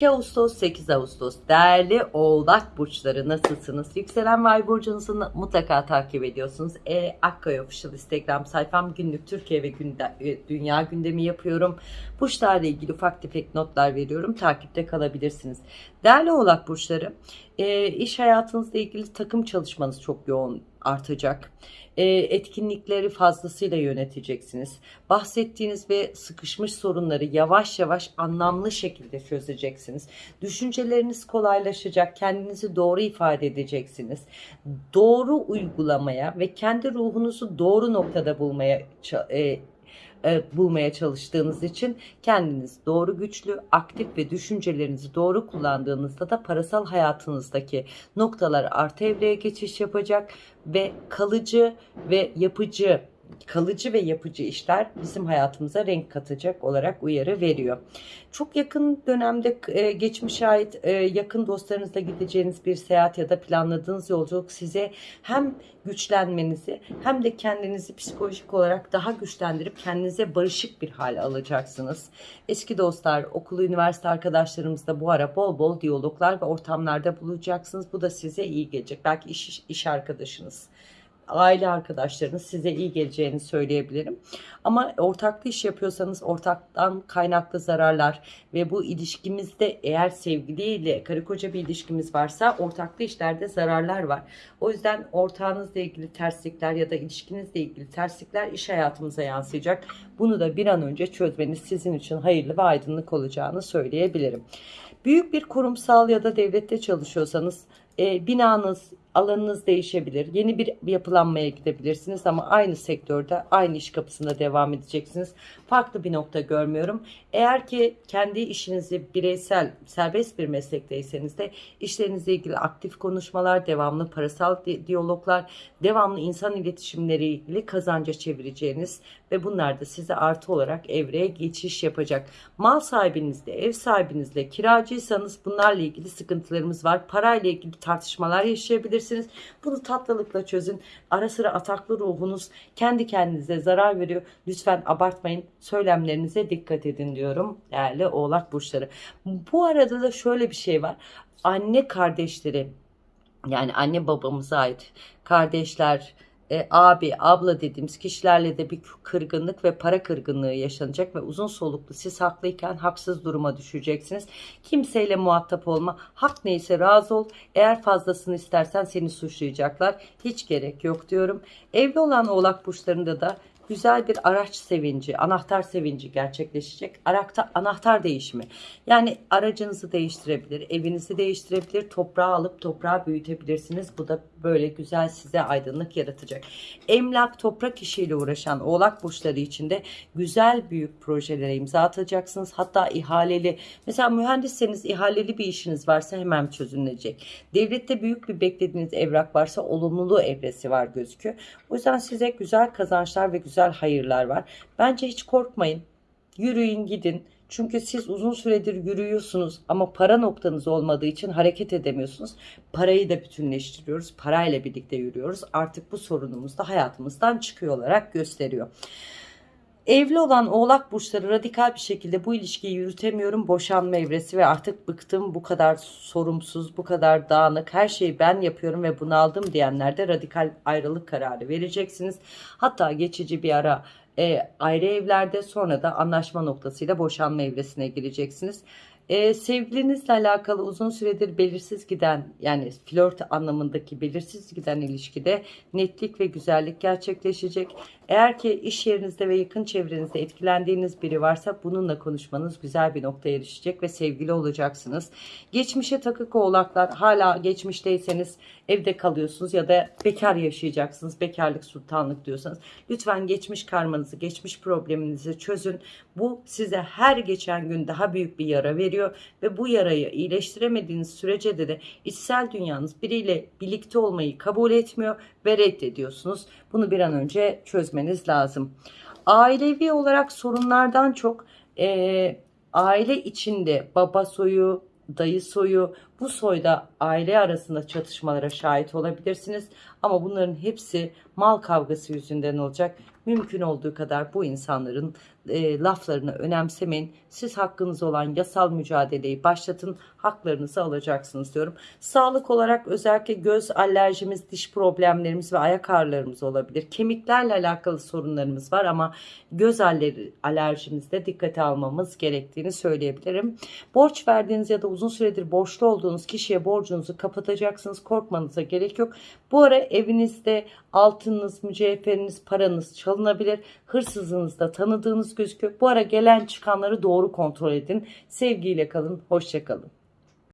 2 Ağustos 8 Ağustos değerli oğlak burçları nasılsınız? Yükselen ve burcunuzu mutlaka takip ediyorsunuz. E, Akkaya Official Instagram sayfam günlük Türkiye ve günde, e, dünya gündemi yapıyorum. Burçlarla ilgili ufak tefek notlar veriyorum. Takipte kalabilirsiniz. Değerli oğlak burçları e, iş hayatınızla ilgili takım çalışmanız çok yoğun artacak. E, etkinlikleri fazlasıyla yöneteceksiniz. Bahsettiğiniz ve sıkışmış sorunları yavaş yavaş anlamlı şekilde çözeceksiniz. Düşünceleriniz kolaylaşacak. Kendinizi doğru ifade edeceksiniz. Doğru uygulamaya ve kendi ruhunuzu doğru noktada bulmaya e, e, bulmaya çalıştığınız için kendiniz doğru güçlü, aktif ve düşüncelerinizi doğru kullandığınızda da parasal hayatınızdaki noktalar artı evreye geçiş yapacak ve kalıcı ve yapıcı kalıcı ve yapıcı işler bizim hayatımıza renk katacak olarak uyarı veriyor. Çok yakın dönemde e, geçmişe ait e, yakın dostlarınızla gideceğiniz bir seyahat ya da planladığınız yolculuk size hem güçlenmenizi hem de kendinizi psikolojik olarak daha güçlendirip kendinize barışık bir hal alacaksınız. Eski dostlar, okul, üniversite arkadaşlarımızla bu ara bol bol diyaloglar ve ortamlarda bulacaksınız. Bu da size iyi gelecek. Belki iş, iş arkadaşınız aile arkadaşlarınız size iyi geleceğini söyleyebilirim. Ama ortaklı iş yapıyorsanız ortaktan kaynaklı zararlar ve bu ilişkimizde eğer sevgiliyle karı koca bir ilişkimiz varsa ortaklı işlerde zararlar var. O yüzden ortağınızla ilgili terslikler ya da ilişkinizle ilgili terslikler iş hayatımıza yansıyacak. Bunu da bir an önce çözmeniz sizin için hayırlı ve aydınlık olacağını söyleyebilirim. Büyük bir kurumsal ya da devlette çalışıyorsanız e, binanız, alanınız değişebilir. Yeni bir yapılanmaya gidebilirsiniz ama aynı sektörde, aynı iş kapısında devam edeceksiniz. Farklı bir nokta görmüyorum. Eğer ki kendi işinizi bireysel, serbest bir meslekteyseniz de işlerinizle ilgili aktif konuşmalar, devamlı parasal diyaloglar, devamlı insan iletişimleri ilgili kazanca çevireceğiniz ve bunlar da size artı olarak evreye geçiş yapacak. Mal sahibinizle, ev sahibinizle, kiracıysanız bunlarla ilgili sıkıntılarımız var. Parayla ilgili tartışmalar yaşayabilirsiniz. Bunu tatlılıkla çözün. Ara sıra ataklı ruhunuz kendi kendinize zarar veriyor. Lütfen abartmayın. Söylemlerinize dikkat edin diyorum değerli oğlak burçları. Bu arada da şöyle bir şey var. Anne kardeşleri yani anne babamıza ait kardeşler, e, abi, abla dediğimiz kişilerle de bir kırgınlık ve para kırgınlığı yaşanacak ve uzun soluklu siz haklıyken haksız duruma düşeceksiniz. Kimseyle muhatap olma. Hak neyse razı ol. Eğer fazlasını istersen seni suçlayacaklar. Hiç gerek yok diyorum. Evli olan oğlak burçlarında da güzel bir araç sevinci, anahtar sevinci gerçekleşecek. Arakta anahtar değişimi. Yani aracınızı değiştirebilir, evinizi değiştirebilir, toprağı alıp toprağı büyütebilirsiniz. Bu da böyle güzel size aydınlık yaratacak. Emlak, toprak işiyle uğraşan oğlak burçları içinde güzel büyük projelere imza atacaksınız. Hatta ihaleli, mesela mühendisseniz ihaleli bir işiniz varsa hemen çözümlenecek. Devlette büyük bir beklediğiniz evrak varsa olumluluğu evresi var gözüküyor. O yüzden size güzel kazançlar ve güzel güzel hayırlar var. Bence hiç korkmayın. Yürüyün gidin. Çünkü siz uzun süredir yürüyorsunuz ama para noktanız olmadığı için hareket edemiyorsunuz. Parayı da bütünleştiriyoruz. Parayla birlikte yürüyoruz. Artık bu sorunumuz da hayatımızdan çıkıyor olarak gösteriyor. Evli olan oğlak burçları radikal bir şekilde bu ilişkiyi yürütemiyorum. Boşanma evresi ve artık bıktım bu kadar sorumsuz, bu kadar dağınık her şeyi ben yapıyorum ve bunu aldım diyenler de radikal ayrılık kararı vereceksiniz. Hatta geçici bir ara e, ayrı evlerde sonra da anlaşma noktasıyla boşanma evresine gireceksiniz. Ee, sevgilinizle alakalı uzun süredir belirsiz giden yani flört anlamındaki belirsiz giden ilişkide netlik ve güzellik gerçekleşecek. Eğer ki iş yerinizde ve yakın çevrenizde etkilendiğiniz biri varsa bununla konuşmanız güzel bir noktaya erişecek ve sevgili olacaksınız. Geçmişe takık oğlaklar hala geçmişteyseniz evde kalıyorsunuz ya da bekar yaşayacaksınız. Bekarlık sultanlık diyorsanız lütfen geçmiş karmanızı, geçmiş probleminizi çözün. Bu size her geçen gün daha büyük bir yara veriyor ve bu yarayı iyileştiremediğiniz sürece de, de içsel dünyanız biriyle birlikte olmayı kabul etmiyor ve reddediyorsunuz. Bunu bir an önce çözmeniz lazım. Ailevi olarak sorunlardan çok e, aile içinde baba soyu, dayı soyu, bu soyda aile arasında çatışmalara şahit olabilirsiniz. Ama bunların hepsi mal kavgası yüzünden olacak. Mümkün olduğu kadar bu insanların e, laflarını önemsemeyin. Siz hakkınız olan yasal mücadeleyi başlatın. Haklarınızı alacaksınız diyorum. Sağlık olarak özellikle göz alerjimiz, diş problemlerimiz ve ayak ağrılarımız olabilir. Kemiklerle alakalı sorunlarımız var ama göz aler- alerjimizde dikkate almamız gerektiğini söyleyebilirim. Borç verdiğiniz ya da uzun süredir borçlu olduğunuz kişiye borcunuzu kapatacaksınız. Korkmanıza gerek yok. Bu ara evinizde altınınız, mücevheriniz, paranız çalınabilir. Hırsızınız da tanıdığınız gözüküyor. Bu ara gelen çıkanları doğru kontrol edin. Sevgiyle kalın, hoşça kalın.